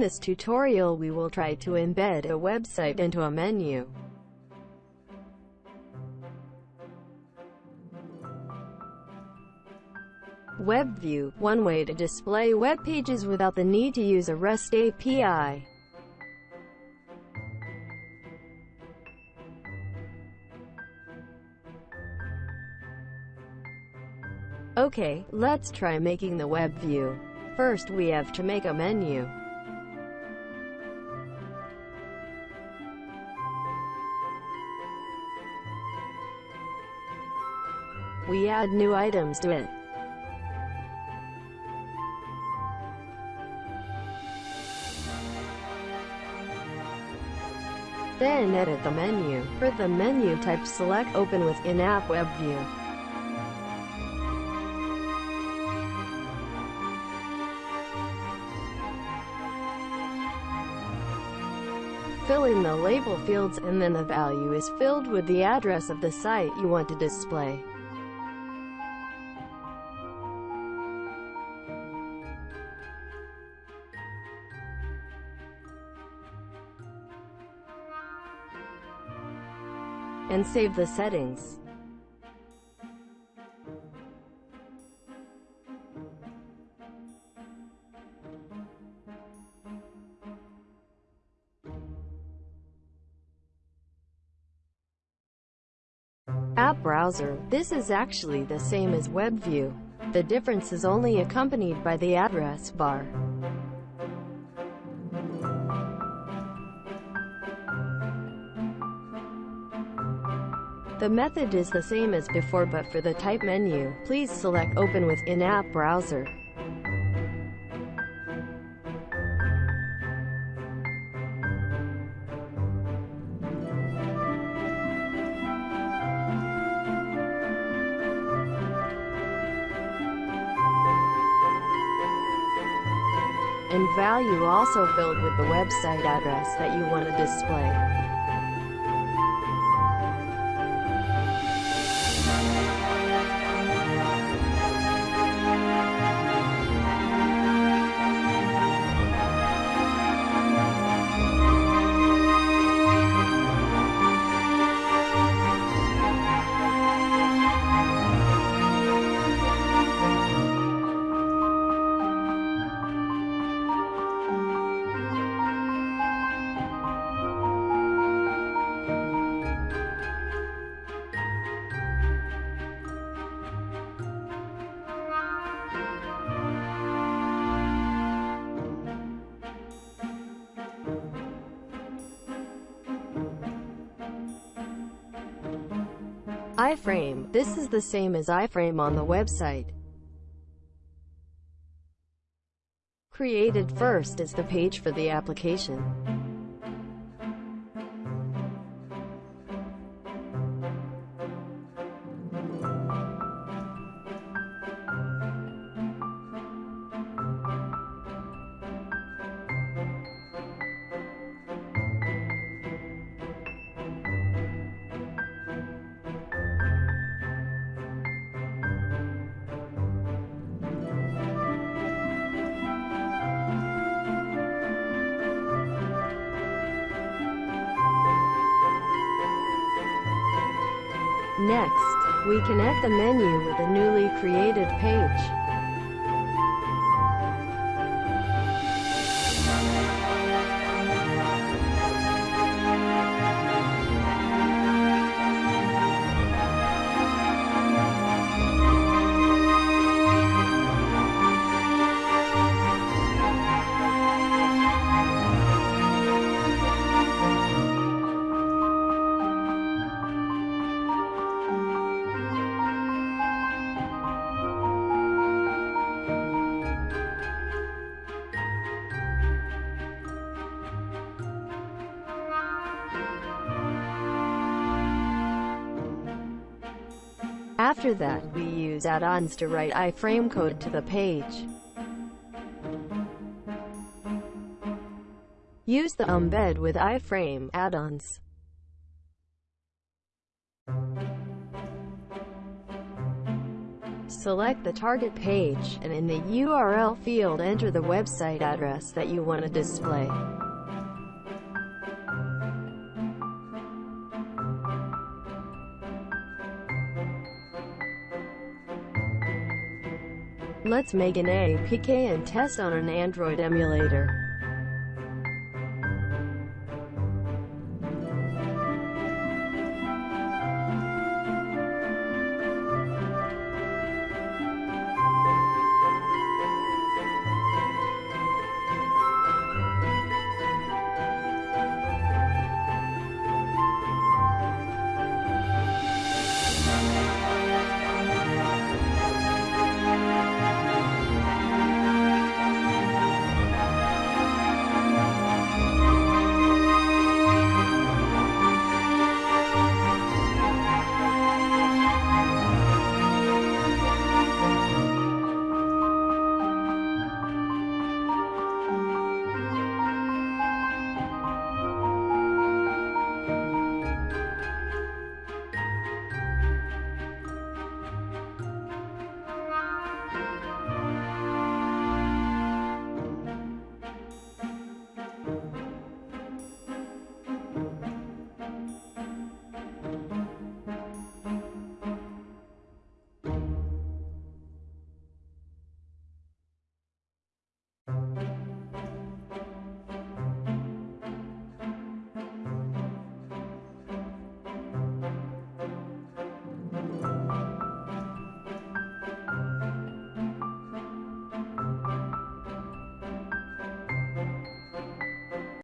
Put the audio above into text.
this tutorial we will try to embed a website into a menu. Web view, one way to display web pages without the need to use a REST API. Okay, let's try making the web view. First we have to make a menu. We add new items to it. Then edit the menu. For the menu type select Open with in-app web view. Fill in the label fields and then the value is filled with the address of the site you want to display. And save the settings. App Browser. This is actually the same as Web View. The difference is only accompanied by the address bar. The method is the same as before but for the type menu, please select Open with in-app browser. and value also filled with the website address that you want to display. Iframe. This is the same as iframe on the website. Created first is the page for the application. Next, we connect the menu with a newly created page. After that, we use add-ons to write iframe code to the page. Use the embed with iframe add-ons. Select the target page, and in the URL field enter the website address that you want to display. Let's make an APK and test on an Android emulator.